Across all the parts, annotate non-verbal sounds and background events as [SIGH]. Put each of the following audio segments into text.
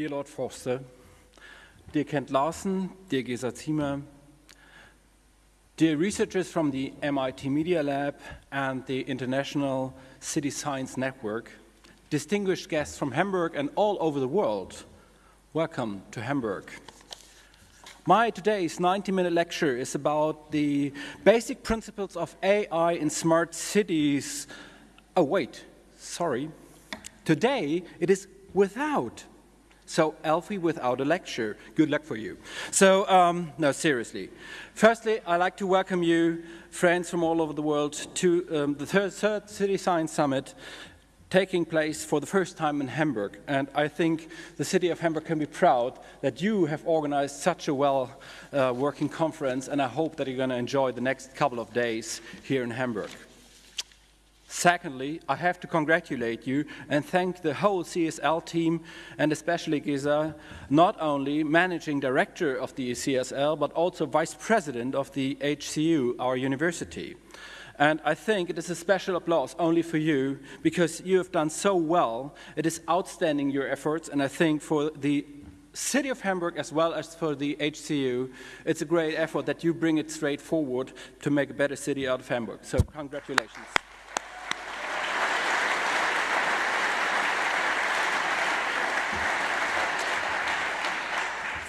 Dear Lord Forster, dear Kent Larson, dear Gesa Ziemer, dear researchers from the MIT Media Lab and the International City Science Network, distinguished guests from Hamburg and all over the world, welcome to Hamburg. My today's 90-minute lecture is about the basic principles of AI in smart cities. Oh, wait, sorry. Today, it is without. So Alfie without a lecture. Good luck for you. So, um, no, seriously. Firstly, I'd like to welcome you, friends from all over the world, to um, the third, third City Science Summit taking place for the first time in Hamburg. And I think the city of Hamburg can be proud that you have organized such a well uh, working conference and I hope that you're going to enjoy the next couple of days here in Hamburg. Secondly, I have to congratulate you and thank the whole CSL team and especially Gesa, not only managing director of the CSL, but also vice president of the HCU, our university. And I think it is a special applause only for you because you have done so well. It is outstanding, your efforts, and I think for the city of Hamburg as well as for the HCU, it's a great effort that you bring it straight forward to make a better city out of Hamburg. So congratulations.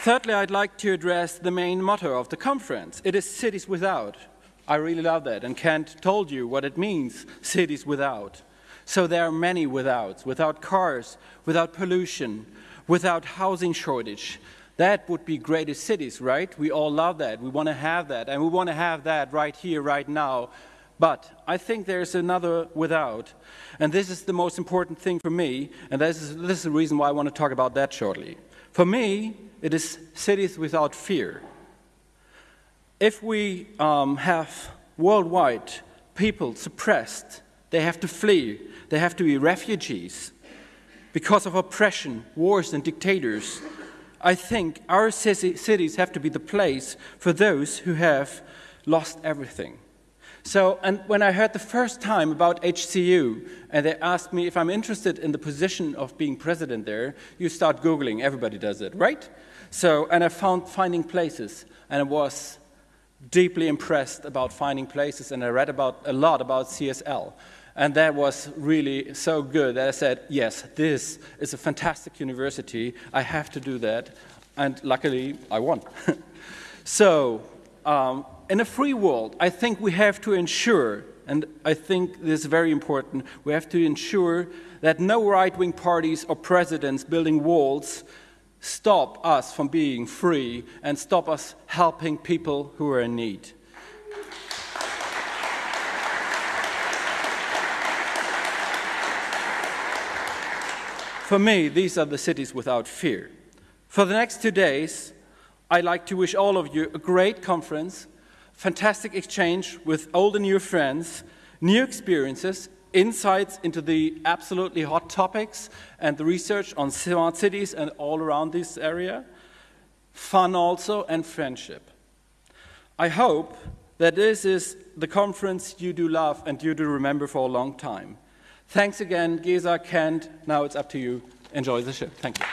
Thirdly, I'd like to address the main motto of the conference. It is cities without. I really love that. And Kent told you what it means, cities without. So there are many withouts, without cars, without pollution, without housing shortage. That would be greatest cities, right? We all love that. We want to have that. And we want to have that right here, right now. But I think there's another without. And this is the most important thing for me. And this is, this is the reason why I want to talk about that shortly. For me, it is cities without fear. If we um, have worldwide people suppressed, they have to flee, they have to be refugees. Because of oppression, wars, and dictators, I think our cities have to be the place for those who have lost everything. So, and when I heard the first time about HCU, and they asked me if I'm interested in the position of being president there, you start Googling, everybody does it, right? So, and I found finding places, and I was deeply impressed about finding places, and I read about a lot about CSL. And that was really so good that I said, yes, this is a fantastic university. I have to do that. And luckily, I won. [LAUGHS] so, um, in a free world, I think we have to ensure, and I think this is very important, we have to ensure that no right-wing parties or presidents building walls stop us from being free and stop us helping people who are in need. For me, these are the cities without fear. For the next two days, I'd like to wish all of you a great conference, fantastic exchange with old and new friends, new experiences, insights into the absolutely hot topics and the research on smart cities and all around this area, fun also, and friendship. I hope that this is the conference you do love and you do remember for a long time. Thanks again, Gesa, Kent. Now it's up to you. Enjoy the show. Thank you.